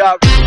are.